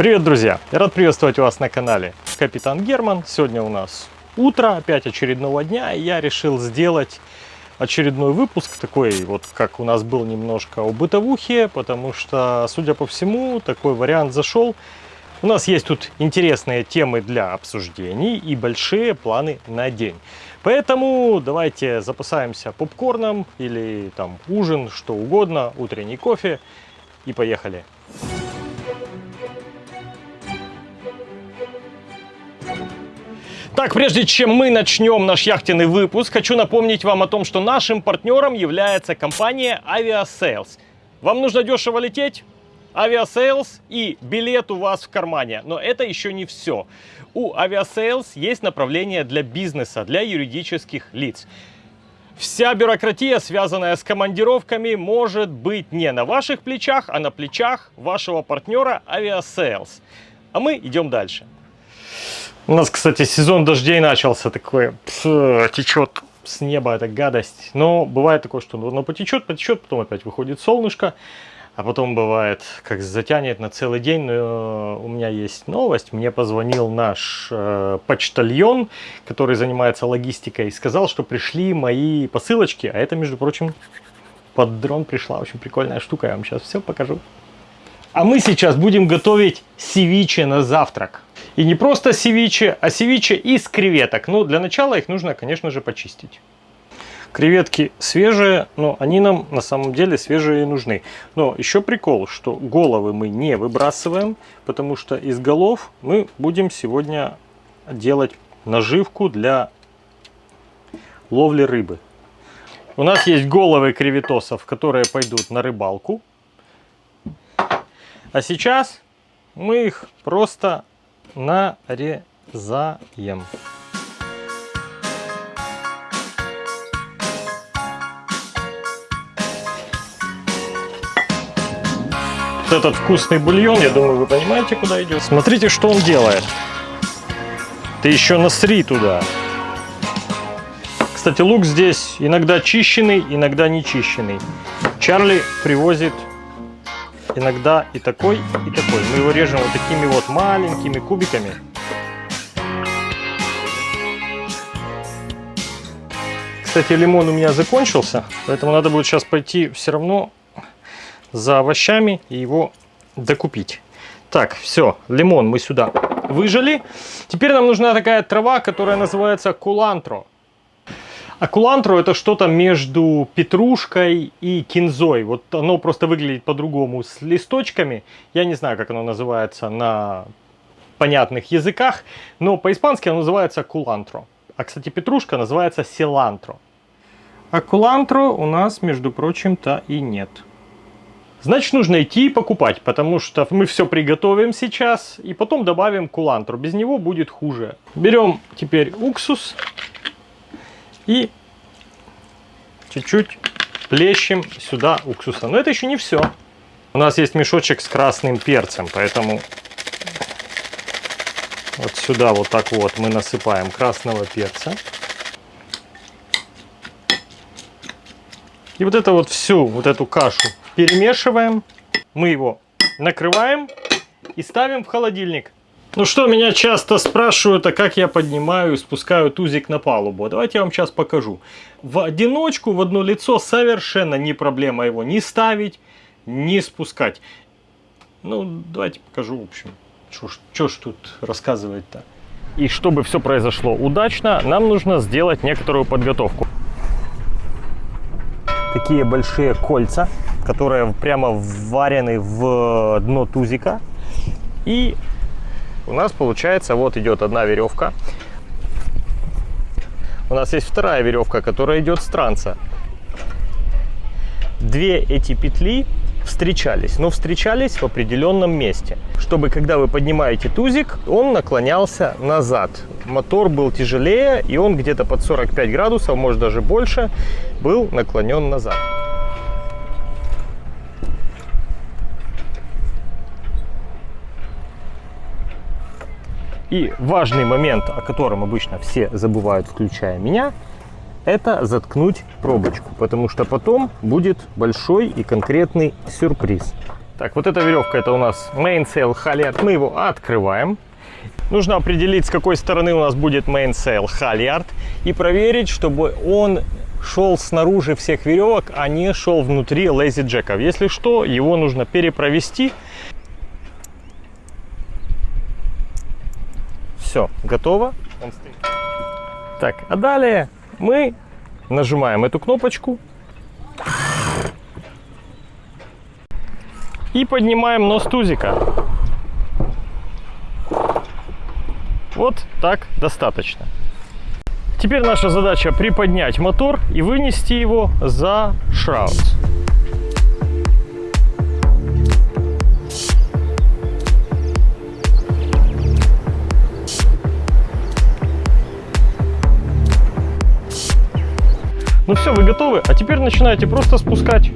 Привет, друзья! Рад приветствовать вас на канале Капитан Герман. Сегодня у нас утро, опять очередного дня, и я решил сделать очередной выпуск, такой вот, как у нас был немножко о бытовухе, потому что, судя по всему, такой вариант зашел. У нас есть тут интересные темы для обсуждений и большие планы на день. Поэтому давайте запасаемся попкорном или там ужин, что угодно, утренний кофе и поехали. Так, прежде чем мы начнем наш яхтенный выпуск, хочу напомнить вам о том, что нашим партнером является компания Aviasales. Вам нужно дешево лететь? Aviasales и билет у вас в кармане. Но это еще не все. У Aviasales есть направление для бизнеса, для юридических лиц. Вся бюрократия, связанная с командировками, может быть не на ваших плечах, а на плечах вашего партнера Aviasales. А мы идем дальше. У нас, кстати, сезон дождей начался такой, течет с неба эта гадость. Но бывает такое, что ну, потечет, потечет, потом опять выходит солнышко. А потом бывает, как затянет на целый день. Но у меня есть новость. Мне позвонил наш э, почтальон, который занимается логистикой, и сказал, что пришли мои посылочки. А это, между прочим, под дрон пришла очень прикольная штука. Я вам сейчас все покажу. А мы сейчас будем готовить севиче на завтрак. И не просто севиче, а севиче из креветок. Ну, для начала их нужно, конечно же, почистить. Креветки свежие, но они нам на самом деле свежие и нужны. Но еще прикол, что головы мы не выбрасываем, потому что из голов мы будем сегодня делать наживку для ловли рыбы. У нас есть головы креветосов, которые пойдут на рыбалку. А сейчас мы их просто нарезаем. Вот этот вкусный бульон, я думаю, вы понимаете, куда идет. Смотрите, что он делает. Ты еще насри туда. Кстати, лук здесь иногда чищенный, иногда не чищенный. Чарли привозит иногда и такой, и такой. Мы его режем вот такими вот маленькими кубиками. Кстати, лимон у меня закончился, поэтому надо будет сейчас пойти все равно за овощами и его докупить. Так, все, лимон мы сюда выжали. Теперь нам нужна такая трава, которая называется кулантро. А кулантро это что-то между петрушкой и кинзой. Вот оно просто выглядит по-другому с листочками. Я не знаю, как оно называется на понятных языках, но по-испански оно называется кулантро. А, кстати, петрушка называется силантро. А кулантро у нас, между прочим-то, и нет. Значит, нужно идти и покупать, потому что мы все приготовим сейчас и потом добавим кулантру. Без него будет хуже. Берем теперь уксус и чуть-чуть плещем сюда уксуса. Но это еще не все. У нас есть мешочек с красным перцем, поэтому вот сюда вот так вот мы насыпаем красного перца. И вот это вот всю вот эту кашу перемешиваем. Мы его накрываем и ставим в холодильник. Ну что, меня часто спрашивают, а как я поднимаю и спускаю тузик на палубу. Давайте я вам сейчас покажу. В одиночку, в одно лицо совершенно не проблема его ни ставить, ни спускать. Ну, давайте покажу, в общем, что ж тут рассказывать-то. И чтобы все произошло удачно, нам нужно сделать некоторую подготовку. Такие большие кольца, которые прямо вварены в дно тузика. И у нас получается, вот идет одна веревка. У нас есть вторая веревка, которая идет с транса. Две эти петли встречались, но встречались в определенном месте, чтобы когда вы поднимаете тузик, он наклонялся назад. Мотор был тяжелее, и он где-то под 45 градусов, может даже больше, был наклонен назад. И важный момент, о котором обычно все забывают, включая меня, это заткнуть пробочку, потому что потом будет большой и конкретный сюрприз. Так, вот эта веревка, это у нас mainsail halyard. Мы его открываем. Нужно определить, с какой стороны у нас будет mainsail halyard и проверить, чтобы он шел снаружи всех веревок, а не шел внутри lazy джеков. Если что, его нужно перепровести. Все, готово. Он стоит. Так, а далее мы нажимаем эту кнопочку и поднимаем нос тузика. Вот так достаточно. Теперь наша задача приподнять мотор и вынести его за шраут. Ну все, вы готовы? А теперь начинаете просто спускать.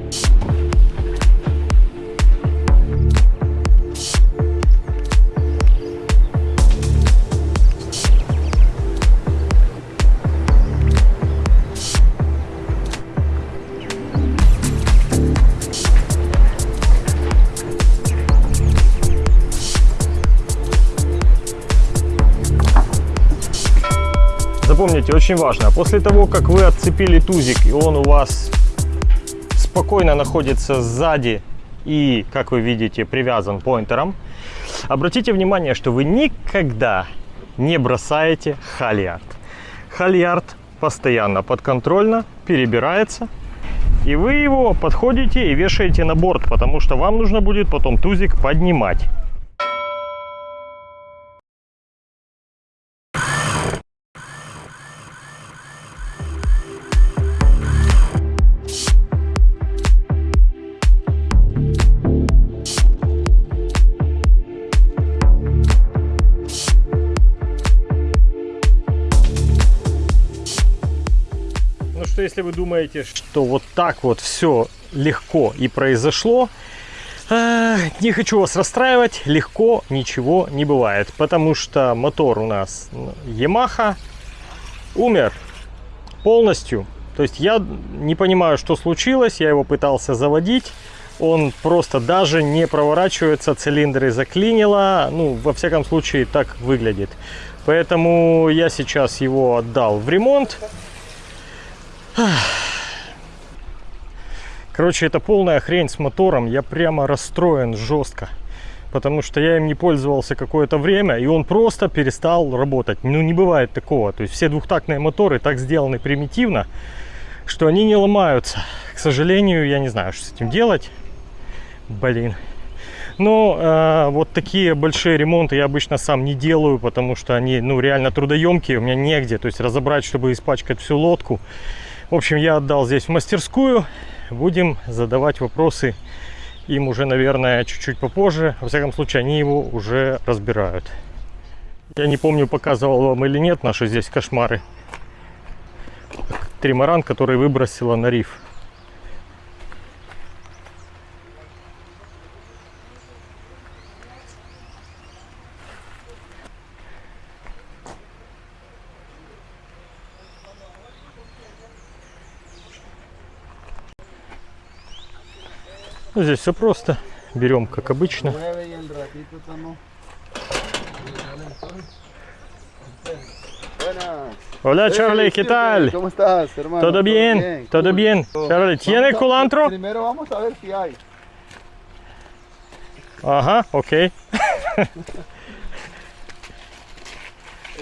Запомните, очень важно, после того, как вы отцепили тузик, и он у вас спокойно находится сзади и, как вы видите, привязан поинтером, обратите внимание, что вы никогда не бросаете хальярд. Хальярд постоянно подконтрольно перебирается, и вы его подходите и вешаете на борт, потому что вам нужно будет потом тузик поднимать. Если вы думаете, что вот так вот все легко и произошло, э, не хочу вас расстраивать, легко ничего не бывает, потому что мотор у нас Yamaha умер полностью. То есть я не понимаю, что случилось, я его пытался заводить, он просто даже не проворачивается, цилиндры заклинило, ну, во всяком случае, так выглядит. Поэтому я сейчас его отдал в ремонт. Короче, это полная хрень с мотором. Я прямо расстроен жестко. Потому что я им не пользовался какое-то время, и он просто перестал работать. Ну, не бывает такого. То есть все двухтактные моторы так сделаны примитивно, что они не ломаются. К сожалению, я не знаю, что с этим делать. Блин. Но э, вот такие большие ремонты я обычно сам не делаю, потому что они, ну, реально трудоемкие. У меня негде. То есть разобрать, чтобы испачкать всю лодку. В общем, я отдал здесь в мастерскую. Будем задавать вопросы им уже, наверное, чуть-чуть попозже. Во всяком случае, они его уже разбирают. Я не помню, показывал вам или нет наши здесь кошмары. Тримаран, который выбросила на риф. Ну, здесь все просто. Берем, как обычно. Hola Charlie, ¿qué tal? ¿Cómo estás, hermano? ¿Todo bien? ¿Todo bien? Charlie, ¿tiene Vamos a- culantro? Primero vamos a ver si hay. Ага, окей.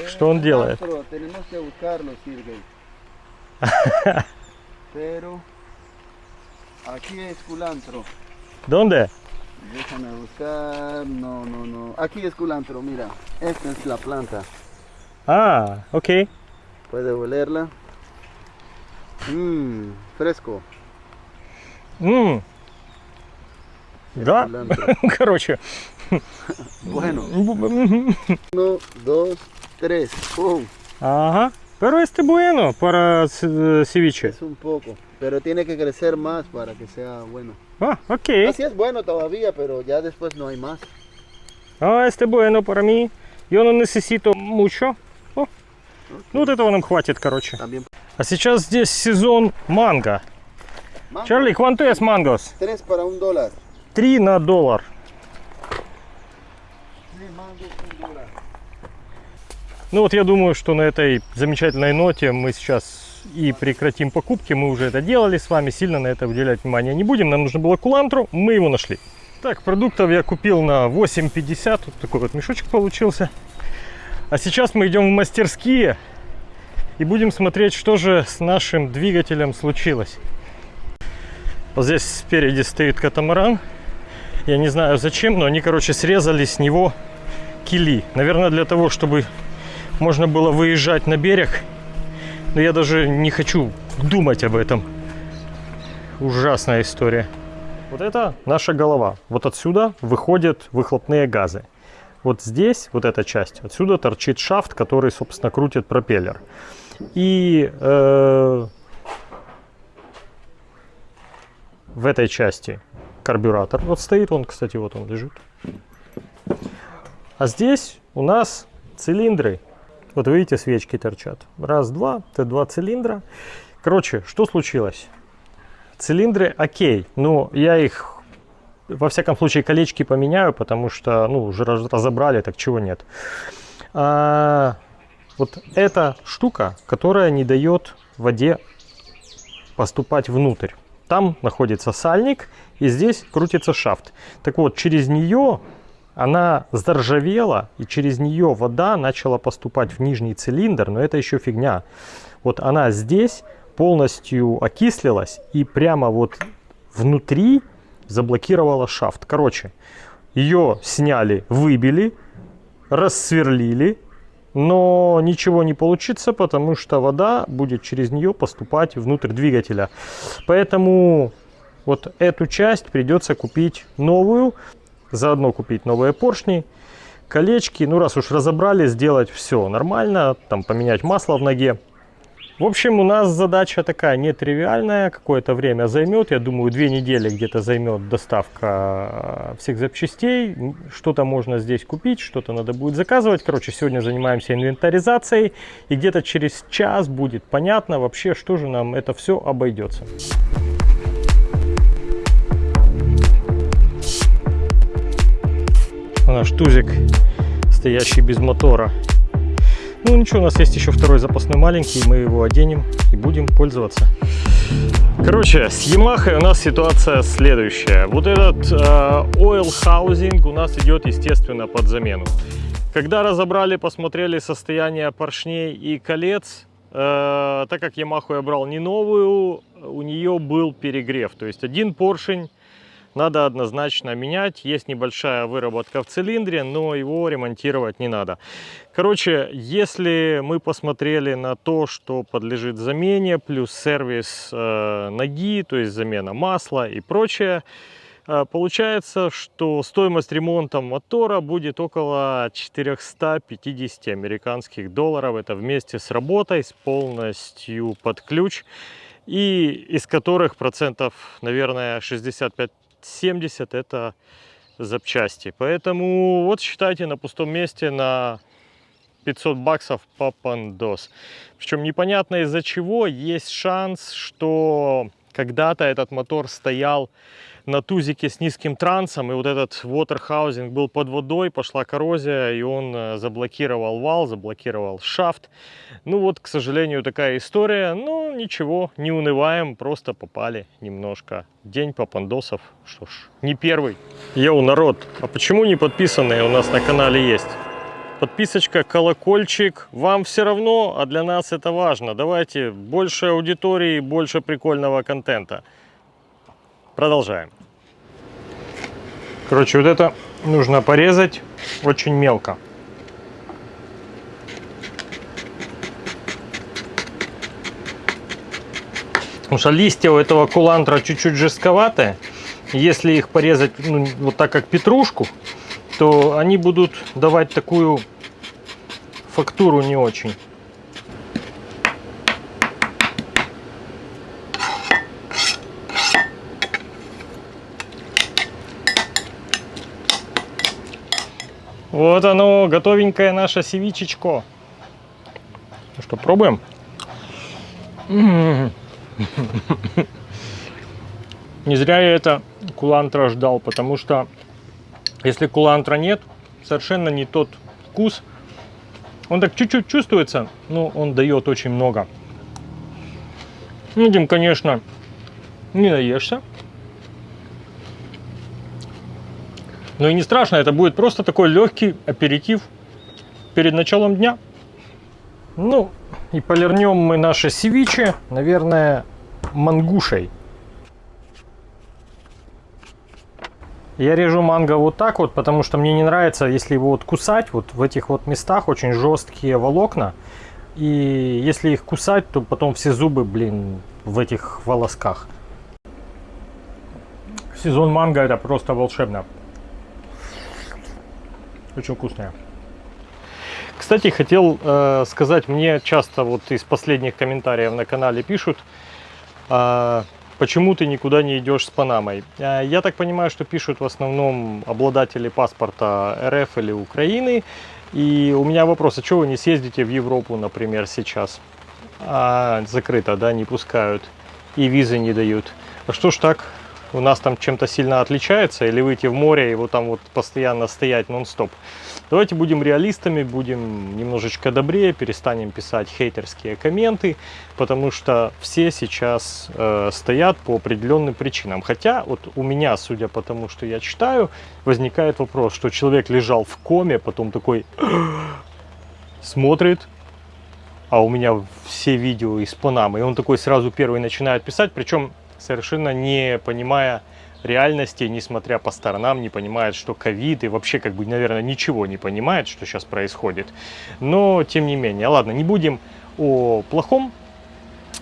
Что он делает? Culantro, Tenemos que buscarlo, Sirgey. Pero aquí es culantro. ¿Dónde? Déjame buscar. No, no, no. Aquí es culantro, mira. Esta es la planta. А, окей. Puede olerla. Mmm, fresco. М. Да? Culantro. Короче. Bueno, М. uno, dos, tres. ¡Pum! Ага. Pero este bueno para с- ceviche. Es un poco. Pero tiene que crecer más para que sea bueno. А, окей. Así es bueno todavía, pero ya después no hay más. А, este bueno para mí. Yo no necesito mucho. О. Ну, вот этого нам хватит, короче. También. А сейчас здесь сезон манго. Mango, Charlie, ¿cuánto es mangos? Tres para un dólar. 3 на доллар. Mango un dólar. Ну вот я думаю, что на этой замечательной ноте мы сейчас и прекратим покупки. Мы уже это делали с вами, сильно на это уделять внимание не будем. Нам нужно было кулантру, мы его нашли. Так, продуктов я купил на 8,50. Вот такой вот мешочек получился. А сейчас мы идем в мастерские и будем смотреть, что же с нашим двигателем случилось. Вот здесь спереди стоит катамаран. Я не знаю зачем, но они, короче, срезали с него кили. Наверное, для того, чтобы можно было выезжать на берег. Но я даже не хочу думать об этом. Ужасная история. Вот это наша голова. Вот отсюда выходят выхлопные газы. Вот здесь, вот эта часть, отсюда торчит шафт, который, собственно, крутит пропеллер. И э, в этой части карбюратор вот стоит, он, кстати, вот он лежит. А здесь у нас цилиндры. Вот видите, свечки торчат. Раз, два, это два цилиндра. Короче, что случилось? Цилиндры окей, но я их во всяком случае колечки поменяю, потому что, ну, уже раз- разобрали, так чего нет. А, вот эта штука, которая не дает воде поступать внутрь. Там находится сальник, и здесь крутится шафт. Так вот, через нее она заржавела, и через нее вода начала поступать в нижний цилиндр, но это еще фигня. Вот она здесь полностью окислилась, и прямо вот внутри заблокировала шафт. Короче, ее сняли, выбили, рассверлили, но ничего не получится, потому что вода будет через нее поступать внутрь двигателя. Поэтому вот эту часть придется купить новую, заодно купить новые поршни, колечки. Ну, раз уж разобрали, сделать все нормально, там поменять масло в ноге. В общем, у нас задача такая нетривиальная, какое-то время займет, я думаю, две недели где-то займет доставка э, всех запчастей, что-то можно здесь купить, что-то надо будет заказывать. Короче, сегодня занимаемся инвентаризацией, и где-то через час будет понятно вообще, что же нам это все обойдется. Наш тузик, стоящий без мотора. Ну ничего, у нас есть еще второй запасной маленький, мы его оденем и будем пользоваться. Короче, с Yamaha у нас ситуация следующая. Вот этот э, oil housing у нас идет, естественно, под замену. Когда разобрали, посмотрели состояние поршней и колец, э, так как Yamaha я брал не новую, у нее был перегрев. То есть один поршень надо однозначно менять. Есть небольшая выработка в цилиндре, но его ремонтировать не надо. Короче, если мы посмотрели на то, что подлежит замене, плюс сервис э, ноги, то есть замена масла и прочее, э, получается, что стоимость ремонта мотора будет около 450 американских долларов. Это вместе с работой, с полностью под ключ. И из которых процентов, наверное, 65 70 это запчасти. Поэтому вот считайте на пустом месте на 500 баксов попандос. Причем непонятно из-за чего. Есть шанс, что когда-то этот мотор стоял на тузике с низким трансом, и вот этот waterhousing был под водой, пошла коррозия, и он э, заблокировал вал, заблокировал шафт. Ну вот, к сожалению, такая история. Ну, ничего, не унываем, просто попали немножко. День попандосов, что ж, не первый. Йоу, народ, а почему не подписанные у нас на канале есть? Подписочка, колокольчик. Вам все равно, а для нас это важно. Давайте больше аудитории, больше прикольного контента. Продолжаем. Короче, вот это нужно порезать очень мелко. Потому что листья у этого кулантра чуть-чуть жестковатые. Если их порезать ну, вот так, как петрушку, то они будут давать такую фактуру не очень. Вот оно, готовенькое наше севичечко. Ну что, пробуем? Не зря я это кулантра ждал, потому что если кулантра нет, совершенно не тот вкус. Он так чуть-чуть чувствуется, но он дает очень много. Этим, конечно, не наешься. Но и не страшно, это будет просто такой легкий аперитив перед началом дня. Ну, и полирнем мы наши севичи, наверное, мангушей. Я режу манго вот так вот, потому что мне не нравится, если его вот кусать, вот в этих вот местах очень жесткие волокна. И если их кусать, то потом все зубы, блин, в этих волосках. Сезон манго это просто волшебно. Очень вкусная. Кстати, хотел э, сказать, мне часто вот из последних комментариев на канале пишут, э, почему ты никуда не идешь с Панамой. Э, я так понимаю, что пишут в основном обладатели паспорта РФ или Украины. И у меня вопрос, а что вы не съездите в Европу, например, сейчас? А, закрыто, да, не пускают. И визы не дают. А что ж так? У нас там чем-то сильно отличается? Или выйти в море и вот там вот постоянно стоять нон-стоп? Давайте будем реалистами, будем немножечко добрее, перестанем писать хейтерские комменты, потому что все сейчас э, стоят по определенным причинам. Хотя вот у меня, судя по тому, что я читаю, возникает вопрос, что человек лежал в коме, потом такой смотрит, а у меня все видео из Панамы, и он такой сразу первый начинает писать, причем совершенно не понимая реальности, несмотря по сторонам, не понимает, что ковид и вообще, как бы, наверное, ничего не понимает, что сейчас происходит. Но, тем не менее, ладно, не будем о плохом.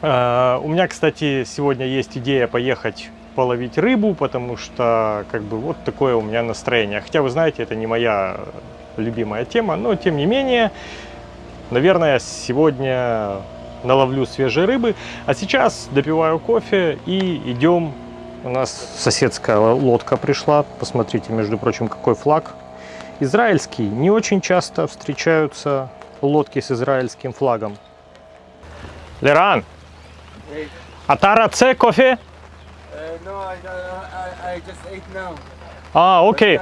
Uh, у меня, кстати, сегодня есть идея поехать половить рыбу, потому что, как бы, вот такое у меня настроение. Хотя, вы знаете, это не моя любимая тема, но, тем не менее, наверное, сегодня наловлю свежей рыбы. А сейчас допиваю кофе и идем у нас соседская лодка пришла. Посмотрите, между прочим, какой флаг. Израильский. Не очень часто встречаются лодки с израильским флагом. Леран, Атара Це кофе? А, окей.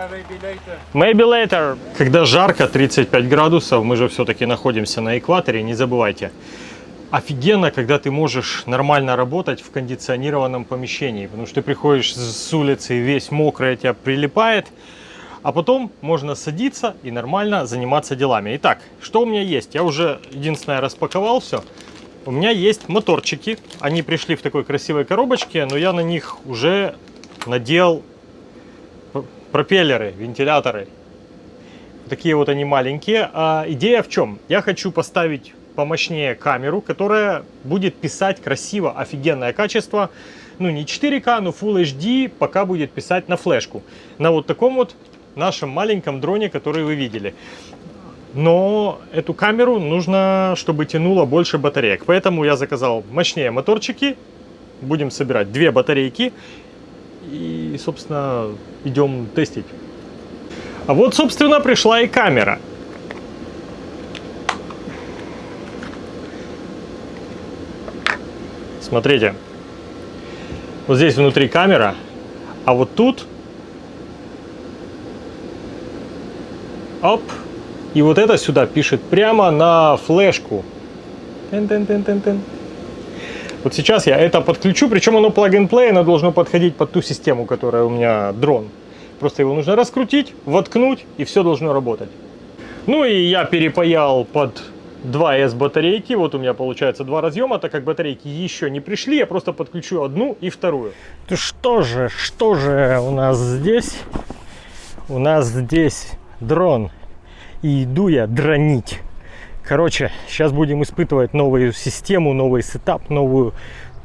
Maybe later. Когда жарко, 35 градусов, мы же все-таки находимся на экваторе, не забывайте офигенно, когда ты можешь нормально работать в кондиционированном помещении, потому что ты приходишь с улицы весь мокрый, тебя прилипает, а потом можно садиться и нормально заниматься делами. Итак, что у меня есть? Я уже единственное распаковал все. У меня есть моторчики, они пришли в такой красивой коробочке, но я на них уже надел пропеллеры, вентиляторы. Такие вот они маленькие. А идея в чем? Я хочу поставить помощнее камеру, которая будет писать красиво, офигенное качество. Ну, не 4К, но Full HD пока будет писать на флешку. На вот таком вот нашем маленьком дроне, который вы видели. Но эту камеру нужно, чтобы тянуло больше батареек. Поэтому я заказал мощнее моторчики. Будем собирать две батарейки. И, собственно, идем тестить. А вот, собственно, пришла и камера. Смотрите. Вот здесь внутри камера, а вот тут... Оп. И вот это сюда пишет прямо на флешку. Тен -тен -тен -тен -тен. Вот сейчас я это подключу, причем оно plug-and-play, оно должно подходить под ту систему, которая у меня дрон. Просто его нужно раскрутить, воткнуть, и все должно работать. Ну и я перепаял под 2 S батарейки. Вот у меня получается два разъема, так как батарейки еще не пришли, я просто подключу одну и вторую. Ну что же, что же у нас здесь? У нас здесь дрон. И иду я дронить. Короче, сейчас будем испытывать новую систему, новый сетап, новую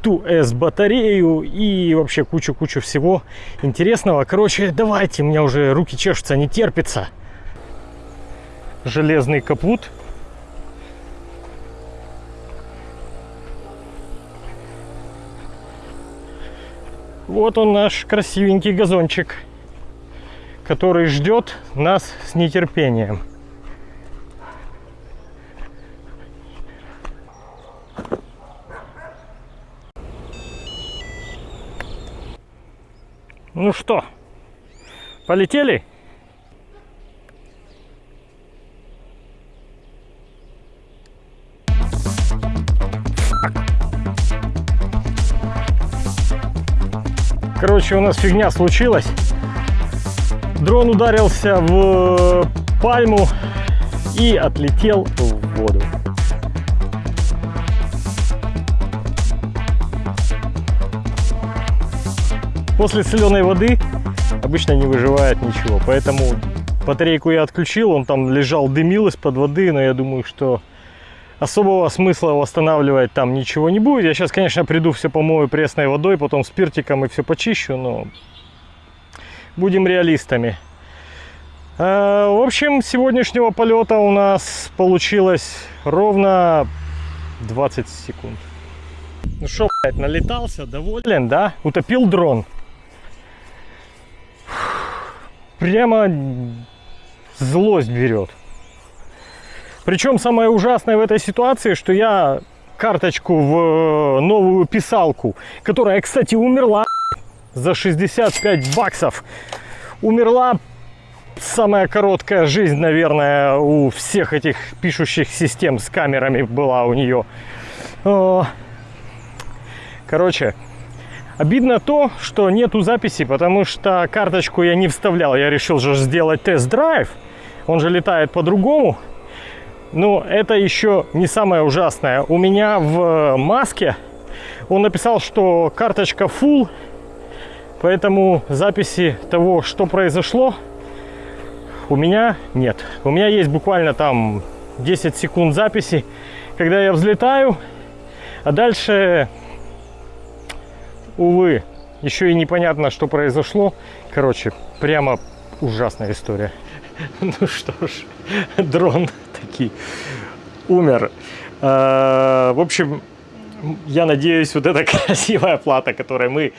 2S батарею и вообще кучу-кучу всего интересного. Короче, давайте, у меня уже руки чешутся, не терпится. Железный капут Вот он наш красивенький газончик, который ждет нас с нетерпением. Ну что, полетели? Короче, у нас фигня случилась. Дрон ударился в пальму и отлетел в воду. После соленой воды обычно не выживает ничего, поэтому батарейку я отключил, он там лежал, дымил из-под воды, но я думаю, что особого смысла восстанавливать там ничего не будет. Я сейчас, конечно, приду, все помою пресной водой, потом спиртиком и все почищу, но будем реалистами. А, в общем, сегодняшнего полета у нас получилось ровно 20 секунд. Ну что, блядь, налетался, доволен, да? Утопил дрон. Прямо злость берет. Причем самое ужасное в этой ситуации, что я карточку в новую писалку, которая, кстати, умерла за 65 баксов. Умерла самая короткая жизнь, наверное, у всех этих пишущих систем с камерами была у нее. Короче, обидно то, что нету записи, потому что карточку я не вставлял. Я решил же сделать тест-драйв. Он же летает по-другому. Но это еще не самое ужасное. У меня в маске он написал, что карточка full, поэтому записи того, что произошло, у меня нет. У меня есть буквально там 10 секунд записи, когда я взлетаю, а дальше, увы, еще и непонятно, что произошло. Короче, прямо ужасная история. Ну что ж, дрон таки умер. В общем, я надеюсь, вот эта красивая плата, которой мы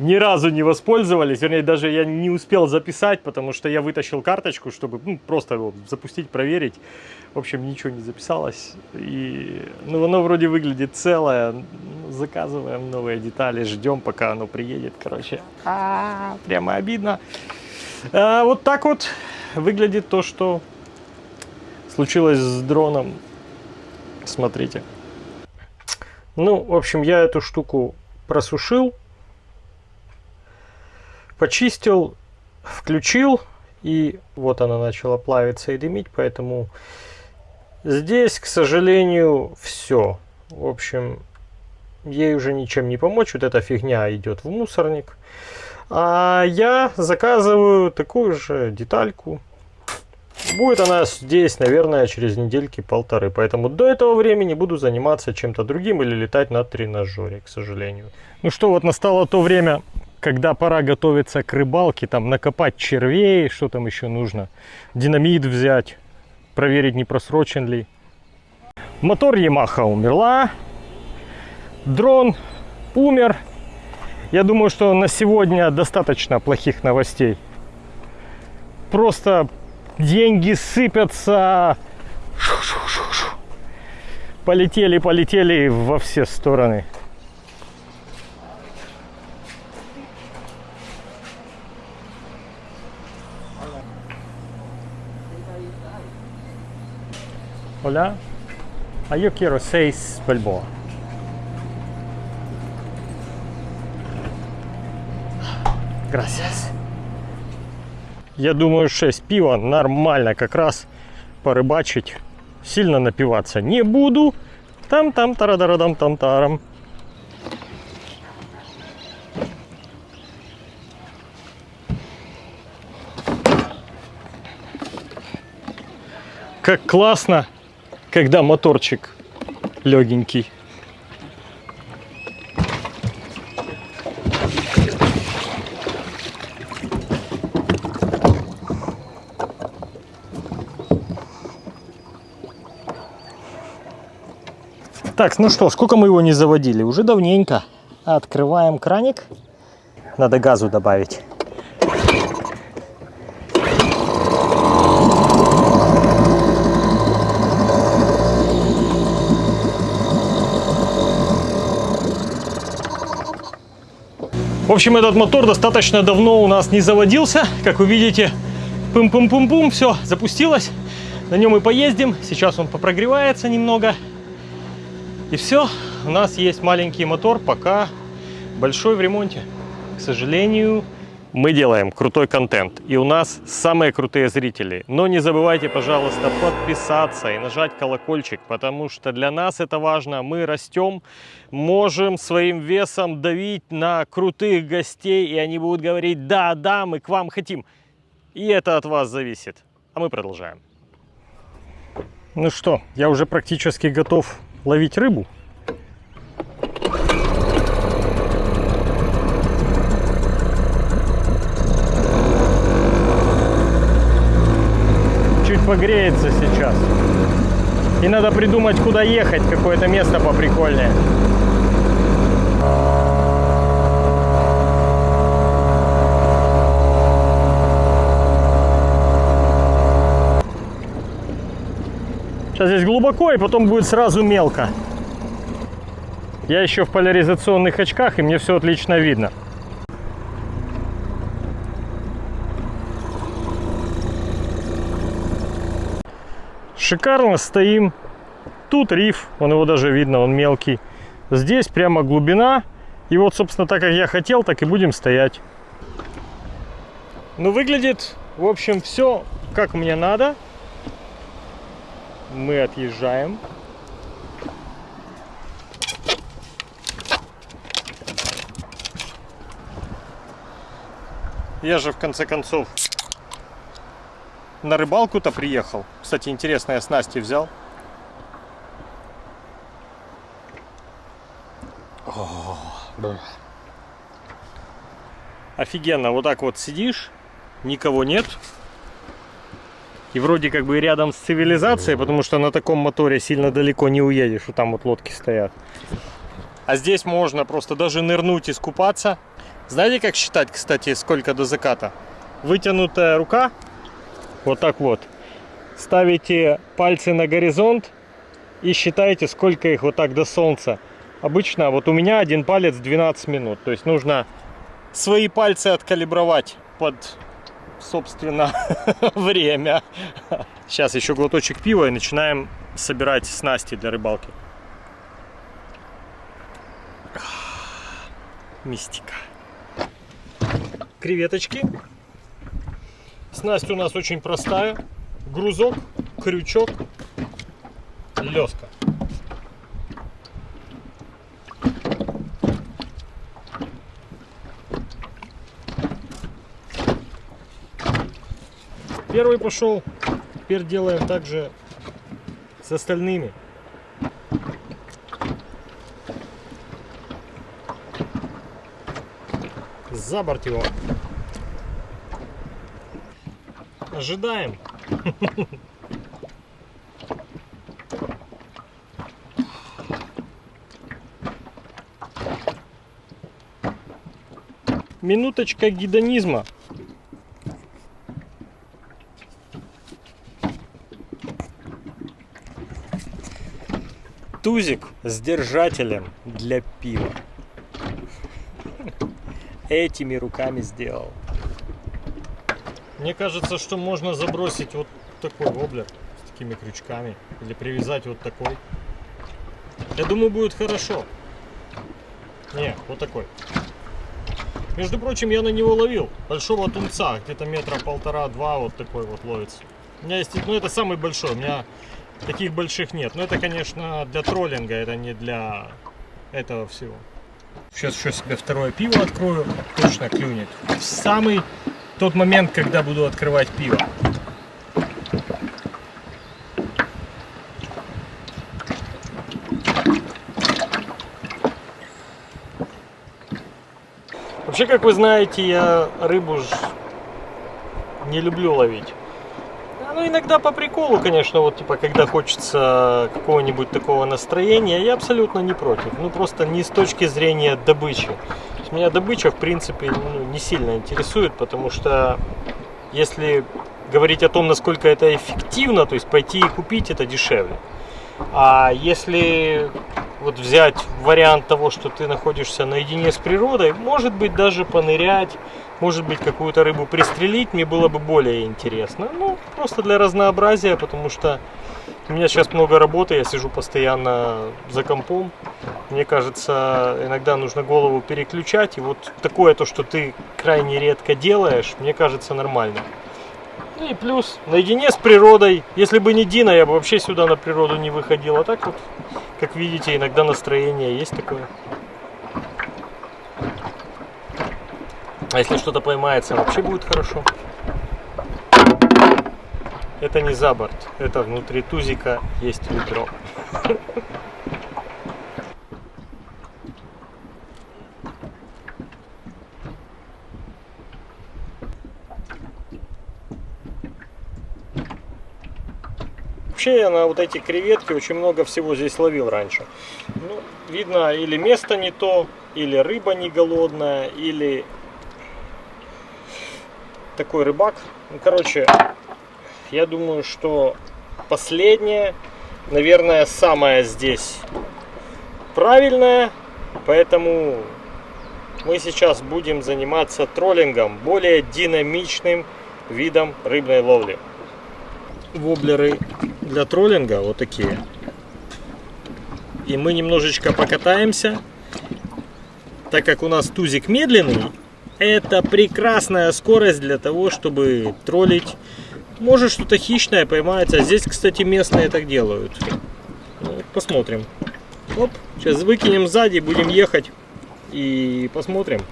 ни разу не воспользовались, вернее, даже я не успел записать, потому что я вытащил карточку, чтобы ну, просто его запустить, проверить. В общем, ничего не записалось. И, ну, оно вроде выглядит целое. Заказываем новые детали, ждем, пока оно приедет. Короче, а -а -а, прямо обидно. А, вот так вот выглядит то, что случилось с дроном. Смотрите. Ну, в общем, я эту штуку просушил почистил, включил, и вот она начала плавиться и дымить, поэтому здесь, к сожалению, все. В общем, ей уже ничем не помочь, вот эта фигня идет в мусорник. А я заказываю такую же детальку. Будет она здесь, наверное, через недельки полторы. Поэтому до этого времени буду заниматься чем-то другим или летать на тренажере, к сожалению. Ну что, вот настало то время, когда пора готовиться к рыбалке, там накопать червей, что там еще нужно, динамит взять, проверить, не просрочен ли. Мотор Yamaha умерла, дрон умер. Я думаю, что на сегодня достаточно плохих новостей. Просто деньги сыпятся. Полетели, полетели во все стороны. Hola. Ah, yo quiero seis Balboa. Gracias. Я думаю, 6 пива нормально как раз порыбачить. Сильно напиваться не буду. Там-там, тарадарадам, там-тарам. Как классно когда моторчик легенький. Так, ну что, сколько мы его не заводили? Уже давненько. Открываем краник. Надо газу добавить. В общем, этот мотор достаточно давно у нас не заводился. Как вы видите, пум-пум-пум-пум, все, запустилось. На нем и поездим. Сейчас он попрогревается немного. И все, у нас есть маленький мотор, пока большой в ремонте. К сожалению, мы делаем крутой контент, и у нас самые крутые зрители. Но не забывайте, пожалуйста, подписаться и нажать колокольчик, потому что для нас это важно. Мы растем, можем своим весом давить на крутых гостей, и они будут говорить, да, да, мы к вам хотим. И это от вас зависит. А мы продолжаем. Ну что, я уже практически готов ловить рыбу. Чуть погреется сейчас. И надо придумать, куда ехать, какое-то место поприкольнее. Сейчас здесь глубоко, и потом будет сразу мелко. Я еще в поляризационных очках, и мне все отлично видно. Шикарно стоим. Тут риф, он его даже видно, он мелкий. Здесь прямо глубина. И вот, собственно, так как я хотел, так и будем стоять. Ну, выглядит, в общем, все как мне надо. Мы отъезжаем. Я же в конце концов на рыбалку-то приехал. Кстати, интересно, я снасти взял. О, Офигенно, вот так вот сидишь, никого нет. И вроде как бы рядом с цивилизацией, потому что на таком моторе сильно далеко не уедешь, что там вот лодки стоят. А здесь можно просто даже нырнуть и скупаться. Знаете, как считать, кстати, сколько до заката? Вытянутая рука, вот так вот. Ставите пальцы на горизонт и считаете, сколько их вот так до солнца. Обычно вот у меня один палец 12 минут. То есть нужно свои пальцы откалибровать под, собственно, время. Сейчас еще глоточек пива и начинаем собирать снасти для рыбалки. Мистика. Креветочки. Снасть у нас очень простая. Грузок, крючок, леска. Первый пошел. Теперь делаем также с остальными. За борт его. Ожидаем. Минуточка гедонизма. Тузик с держателем для пива. Этими руками сделал. Мне кажется, что можно забросить вот такой воблер с такими крючками. Или привязать вот такой. Я думаю, будет хорошо. Не, вот такой. Между прочим, я на него ловил большого тунца, где-то метра полтора-два вот такой вот ловится. У меня есть, ну это самый большой, у меня таких больших нет. Но это, конечно, для троллинга, это не для этого всего. Сейчас еще себе второе пиво открою, точно клюнет. Самый тот момент, когда буду открывать пиво. Вообще, как вы знаете, я рыбу ж не люблю ловить. Ну, иногда по приколу, конечно, вот, типа, когда хочется какого-нибудь такого настроения, я абсолютно не против. Ну, просто не с точки зрения добычи. То меня добыча, в принципе, ну, не сильно интересует, потому что если говорить о том, насколько это эффективно, то есть пойти и купить, это дешевле. А если вот взять вариант того, что ты находишься наедине с природой, может быть даже понырять, может быть какую-то рыбу пристрелить, мне было бы более интересно. Ну, просто для разнообразия, потому что у меня сейчас много работы, я сижу постоянно за компом. Мне кажется, иногда нужно голову переключать. И вот такое то, что ты крайне редко делаешь, мне кажется нормально. И плюс, наедине с природой. Если бы не Дина, я бы вообще сюда на природу не выходил. А так вот, как видите, иногда настроение есть такое. А если что-то поймается, вообще будет хорошо. Это не за борт, это внутри тузика есть ведро. Вообще я на вот эти креветки очень много всего здесь ловил раньше. Ну, видно, или место не то, или рыба не голодная, или такой рыбак. Ну, короче, я думаю, что последнее, наверное, самое здесь правильное. Поэтому мы сейчас будем заниматься троллингом, более динамичным видом рыбной ловли. Воблеры для троллинга вот такие. И мы немножечко покатаемся. Так как у нас тузик медленный, это прекрасная скорость для того, чтобы троллить. Может что-то хищное поймается. Здесь, кстати, местные так делают. Ну, посмотрим. Оп, сейчас выкинем сзади, будем ехать и посмотрим.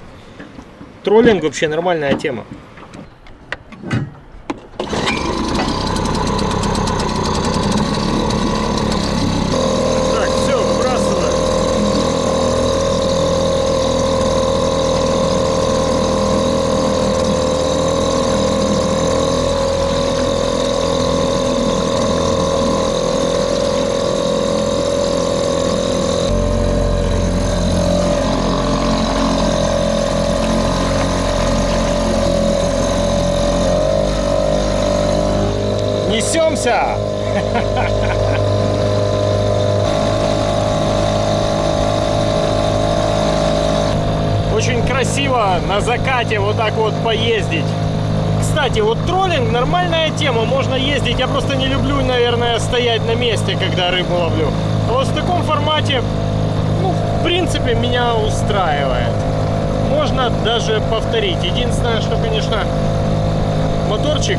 Троллинг вообще нормальная тема. Так, все, выбрасываем. Несемся! Очень красиво на закате вот так вот поездить. Кстати, вот троллинг нормальная тема, можно ездить. Я просто не люблю, наверное, стоять на месте, когда рыбу ловлю. А вот в таком формате, ну, в принципе, меня устраивает. Можно даже повторить. Единственное, что, конечно, моторчик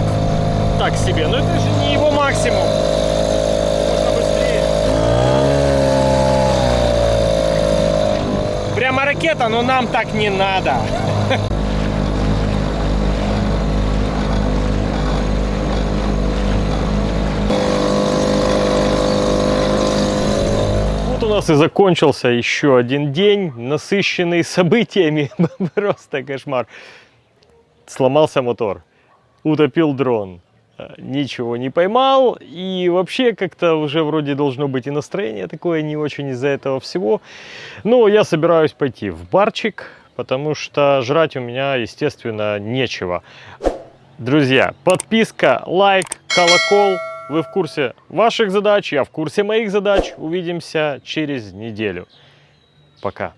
так себе. Но это же не его максимум. Можно быстрее. Прямо ракета, но нам так не надо. У нас и закончился еще один день, насыщенный событиями. Просто кошмар. Сломался мотор, утопил дрон, ничего не поймал. И вообще как-то уже вроде должно быть и настроение такое не очень из-за этого всего. Но я собираюсь пойти в барчик, потому что жрать у меня, естественно, нечего. Друзья, подписка, лайк, колокол. Вы в курсе ваших задач, я в курсе моих задач. Увидимся через неделю. Пока.